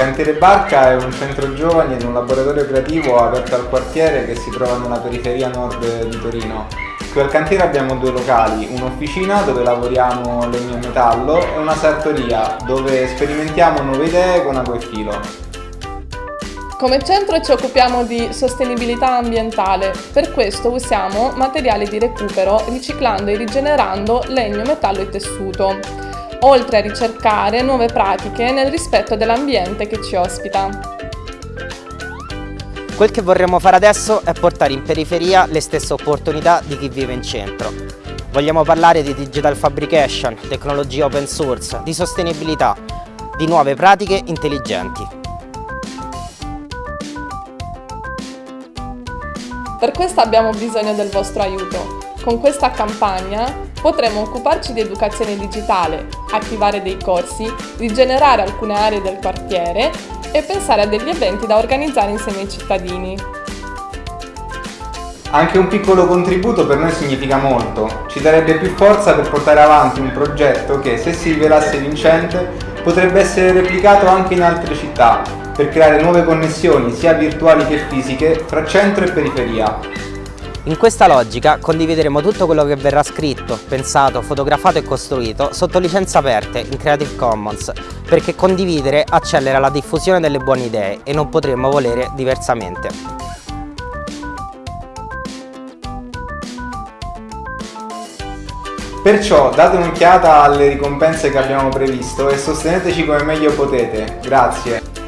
cantiere Barca è un centro giovani ed un laboratorio creativo aperto al quartiere che si trova nella periferia nord di Torino. Qui al cantiere abbiamo due locali, un'officina dove lavoriamo legno e metallo e una sartoria dove sperimentiamo nuove idee con acqua e filo. Come centro ci occupiamo di sostenibilità ambientale, per questo usiamo materiali di recupero riciclando e rigenerando legno, metallo e tessuto, oltre a ricercare nuove pratiche nel rispetto dell'ambiente che ci ospita. Quel che vorremmo fare adesso è portare in periferia le stesse opportunità di chi vive in centro. Vogliamo parlare di digital fabrication, tecnologia open source, di sostenibilità, di nuove pratiche intelligenti. Per questo abbiamo bisogno del vostro aiuto. Con questa campagna potremo occuparci di educazione digitale, attivare dei corsi, rigenerare alcune aree del quartiere e pensare a degli eventi da organizzare insieme ai cittadini. Anche un piccolo contributo per noi significa molto, ci darebbe più forza per portare avanti un progetto che, se si rivelasse vincente, potrebbe essere replicato anche in altre città, per creare nuove connessioni sia virtuali che fisiche fra centro e periferia. In questa logica condivideremo tutto quello che verrà scritto, pensato, fotografato e costruito sotto licenze aperte in Creative Commons, perché condividere accelera la diffusione delle buone idee e non potremmo volere diversamente. Perciò date un'occhiata alle ricompense che abbiamo previsto e sosteneteci come meglio potete. Grazie!